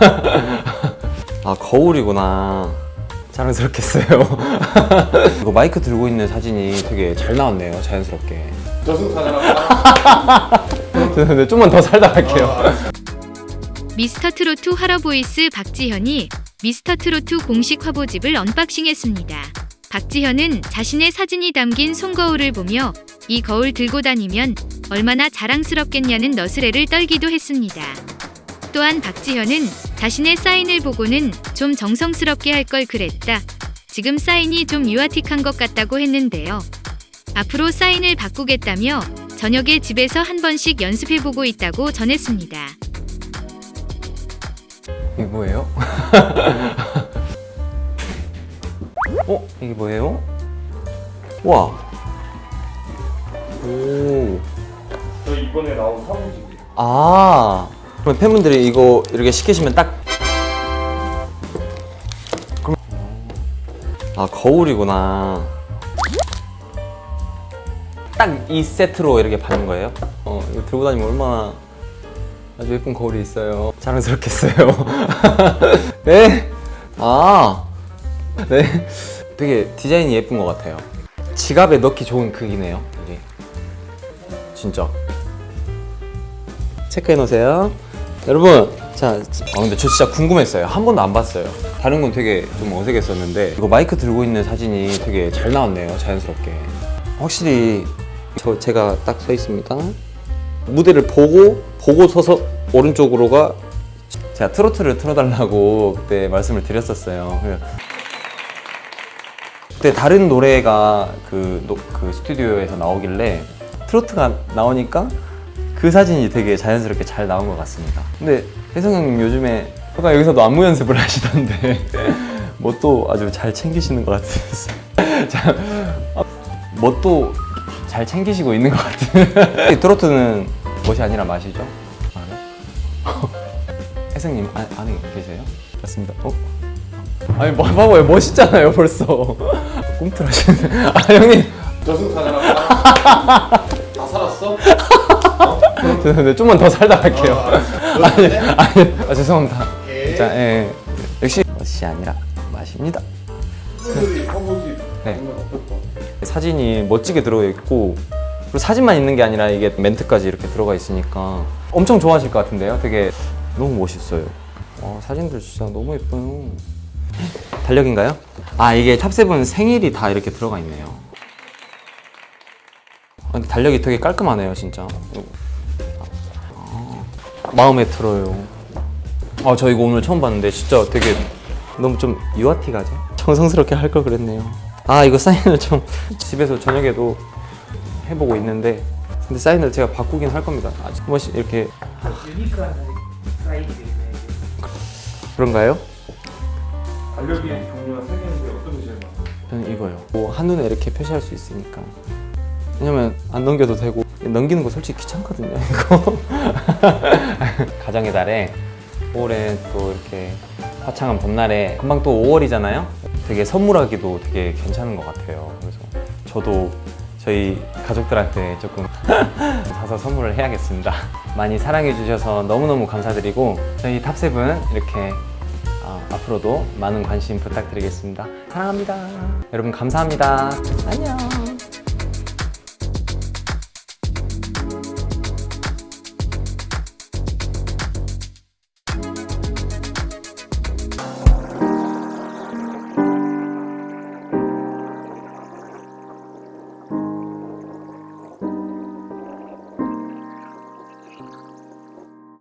아 거울이구나. 자랑스럽겠어요. 이거 마이크 들고 있는 사진이 되게 잘 나왔네요 자연스럽게. 네, 좀만 더 살다 갈게요. 미스터 트로트 화러보이스 박지현이 미스터 트로트 공식 화보집을 언박싱했습니다. 박지현은 자신의 사진이 담긴 손거울을 보며 이 거울 들고 다니면 얼마나 자랑스럽겠냐는 너스레를 떨기도 했습니다. 또한 박지현은 자신의 사인을 보고는 좀 정성스럽게 할 걸 그랬다. 지금 사인이 좀 유아틱한 것 같다고 했는데요. 앞으로 사인을 바꾸겠다며 저녁에 집에서 한 번씩 연습해보고 있다고 전했습니다. 이게 뭐예요? 어? 이게 뭐예요? 와. 오. 저 이번에 나온 사무직이 아. 그럼 팬분들이 이거 이렇게 시키시면 딱. 그럼. 아 거울이구나. 딱 이 세트로 이렇게 받는 거예요? 어 이거 들고 다니면 얼마나 아주 예쁜 거울이 있어요. 자랑스럽겠어요. 네. 아. 네. 되게 디자인이 예쁜 것 같아요. 지갑에 넣기 좋은 크기네요. 이게. 진짜. 체크해 놓으세요. 여러분, 자, 아 근데 저 진짜 궁금했어요. 한 번도 안 봤어요. 다른 건 되게 좀 어색했었는데 이거 마이크 들고 있는 사진이 되게 잘 나왔네요. 자연스럽게. 확실히 저 제가 딱 서 있습니다. 무대를 보고 보고 서서 오른쪽으로가 제가 트로트를 틀어달라고 그때 말씀을 드렸었어요. 그때 다른 노래가 그, 노- 그 스튜디오에서 나오길래 트로트가 나오니까 그 사진이 되게 자연스럽게 잘 나온 것 같습니다. 근데 혜성 형님 요즘에 아까 여기서도 안무 연습을 하시던데 뭐 또 아주 잘 챙기시는 것 같으셨어요. 뭐또 잘 챙기시고 있는 것 같은. 이 트로트는 멋이 아니라 맛이죠. 아, 그래? 혜성님 안, 안에 계세요? 맞습니다. 어? 아니 뭐 봐봐요 멋있잖아요 벌써. 꿈틀하시는데. 아 형님 저승사자랑 다 살았어? 죄송한데 좀만 더 살다 갈게요. 아니, 아니, 아, 죄송합니다. 오케이. 자, 예, 역시 멋이 아니라 맛입니다. 네. 사진이 멋지게 들어가 있고 그리고 사진만 있는 게 아니라 이게 멘트까지 이렇게 들어가 있으니까 엄청 좋아하실 것 같은데요. 되게 너무 멋있어요. 와, 사진들 진짜 너무 예뻐요. 달력인가요? 아 이게 탑세븐 생일이 다 이렇게 들어가 있네요. 아, 달력이 되게 깔끔하네요, 진짜. 아, 마음에 들어요. 아, 저 이거 오늘 처음 봤는데 진짜 되게 너무 좀 유아티 가죠? 정성스럽게 할 걸 그랬네요. 아, 이거 사인을 좀 집에서 저녁에도 해보고 있는데 근데 사인을 제가 바꾸긴 할 겁니다. 아직 한 번씩 이렇게 유니크한 사이즈네. 그런가요? 달력이 종류가 세 개인데 어떤 게 제일 많아? 저는 이거요. 뭐 한눈에 이렇게 표시할 수 있으니까. 왜냐면 안 넘겨도 되고 넘기는 거 솔직히 귀찮거든요. 이거. 가정의 달에 올해 또 이렇게 화창한 봄날에 금방 또 5월이잖아요. 되게 선물하기도 되게 괜찮은 것 같아요. 그래서 저도 저희 가족들한테 조금 사서 선물을 해야겠습니다. 많이 사랑해 주셔서 너무너무 감사드리고 저희 탑세븐 이렇게 아, 앞으로도 많은 관심 부탁드리겠습니다. 사랑합니다. 여러분 감사합니다. 안녕.